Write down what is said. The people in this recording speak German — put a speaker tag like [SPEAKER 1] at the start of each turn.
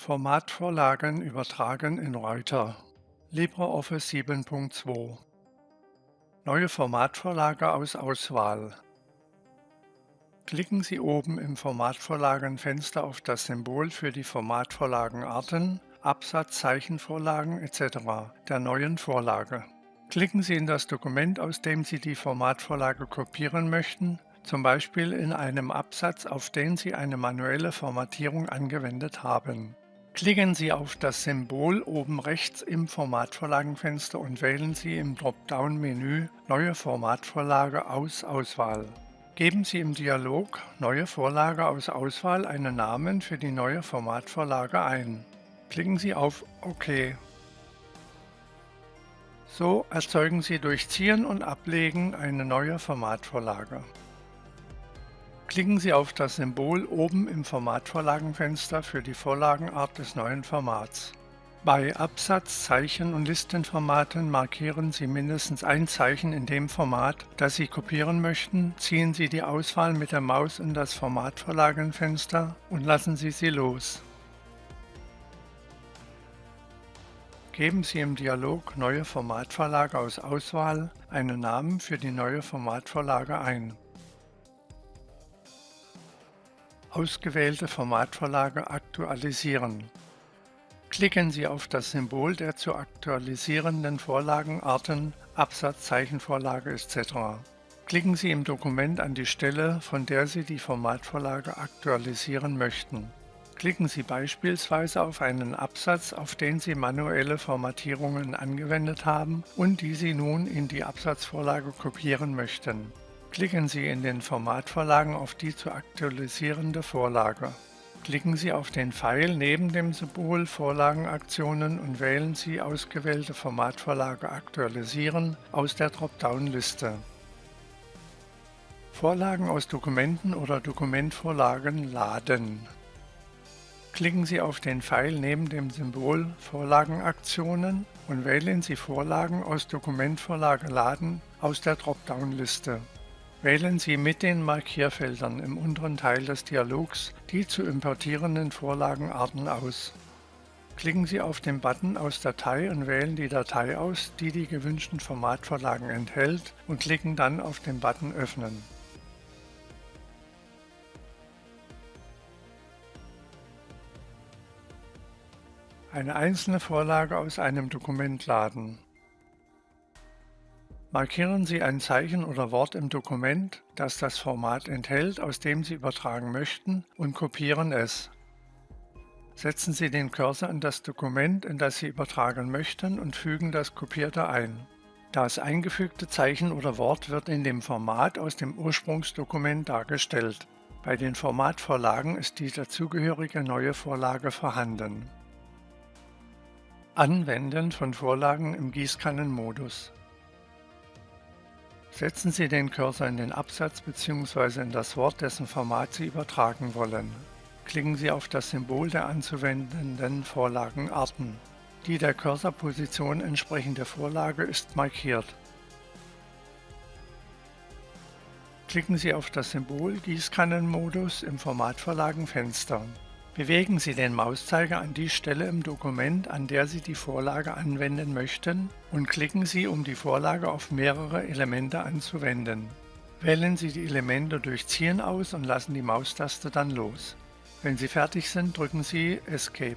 [SPEAKER 1] Formatvorlagen übertragen in Reuther LibreOffice 7.2 Neue Formatvorlage aus Auswahl Klicken Sie oben im Formatvorlagenfenster auf das Symbol für die Formatvorlagenarten, Absatz, Zeichenvorlagen etc. der neuen Vorlage. Klicken Sie in das Dokument, aus dem Sie die Formatvorlage kopieren möchten, zum Beispiel in einem Absatz, auf den Sie eine manuelle Formatierung angewendet haben. Klicken Sie auf das Symbol oben rechts im Formatvorlagenfenster und wählen Sie im Dropdown-Menü Neue Formatvorlage aus Auswahl. Geben Sie im Dialog Neue Vorlage aus Auswahl einen Namen für die neue Formatvorlage ein. Klicken Sie auf OK. So erzeugen Sie durch Ziehen und Ablegen eine neue Formatvorlage. Klicken Sie auf das Symbol oben im Formatvorlagenfenster für die Vorlagenart des neuen Formats. Bei Absatz-, Zeichen- und Listenformaten markieren Sie mindestens ein Zeichen in dem Format, das Sie kopieren möchten, ziehen Sie die Auswahl mit der Maus in das Formatvorlagenfenster und lassen Sie sie los. Geben Sie im Dialog Neue Formatvorlage aus Auswahl einen Namen für die neue Formatvorlage ein. Ausgewählte Formatvorlage aktualisieren. Klicken Sie auf das Symbol der zu aktualisierenden Vorlagenarten Absatzzeichenvorlage etc. Klicken Sie im Dokument an die Stelle, von der Sie die Formatvorlage aktualisieren möchten. Klicken Sie beispielsweise auf einen Absatz, auf den Sie manuelle Formatierungen angewendet haben und die Sie nun in die Absatzvorlage kopieren möchten. Klicken Sie in den Formatvorlagen auf die zu aktualisierende Vorlage. Klicken Sie auf den Pfeil neben dem Symbol Vorlagenaktionen und wählen Sie ausgewählte Formatvorlage Aktualisieren aus der Dropdown-Liste. Vorlagen aus Dokumenten oder Dokumentvorlagen laden. Klicken Sie auf den Pfeil neben dem Symbol Vorlagenaktionen und wählen Sie Vorlagen aus Dokumentvorlage laden aus der Dropdown-Liste. Wählen Sie mit den Markierfeldern im unteren Teil des Dialogs die zu importierenden Vorlagenarten aus. Klicken Sie auf den Button aus Datei und wählen die Datei aus, die die gewünschten Formatvorlagen enthält und klicken dann auf den Button Öffnen. Eine einzelne Vorlage aus einem Dokument laden. Markieren Sie ein Zeichen oder Wort im Dokument, das das Format enthält, aus dem Sie übertragen möchten, und kopieren es. Setzen Sie den Cursor in das Dokument, in das Sie übertragen möchten, und fügen das Kopierte ein. Das eingefügte Zeichen oder Wort wird in dem Format aus dem Ursprungsdokument dargestellt. Bei den Formatvorlagen ist die dazugehörige neue Vorlage vorhanden. Anwenden von Vorlagen im Gießkannenmodus Setzen Sie den Cursor in den Absatz bzw. in das Wort, dessen Format Sie übertragen wollen. Klicken Sie auf das Symbol der anzuwendenden Vorlagenarten. Die der Cursorposition entsprechende Vorlage ist markiert. Klicken Sie auf das Symbol Gießkannenmodus im Formatvorlagenfenster. Bewegen Sie den Mauszeiger an die Stelle im Dokument, an der Sie die Vorlage anwenden möchten und klicken Sie, um die Vorlage auf mehrere Elemente anzuwenden. Wählen Sie die Elemente durch Ziehen aus und lassen die Maustaste dann los. Wenn Sie fertig sind, drücken Sie Escape.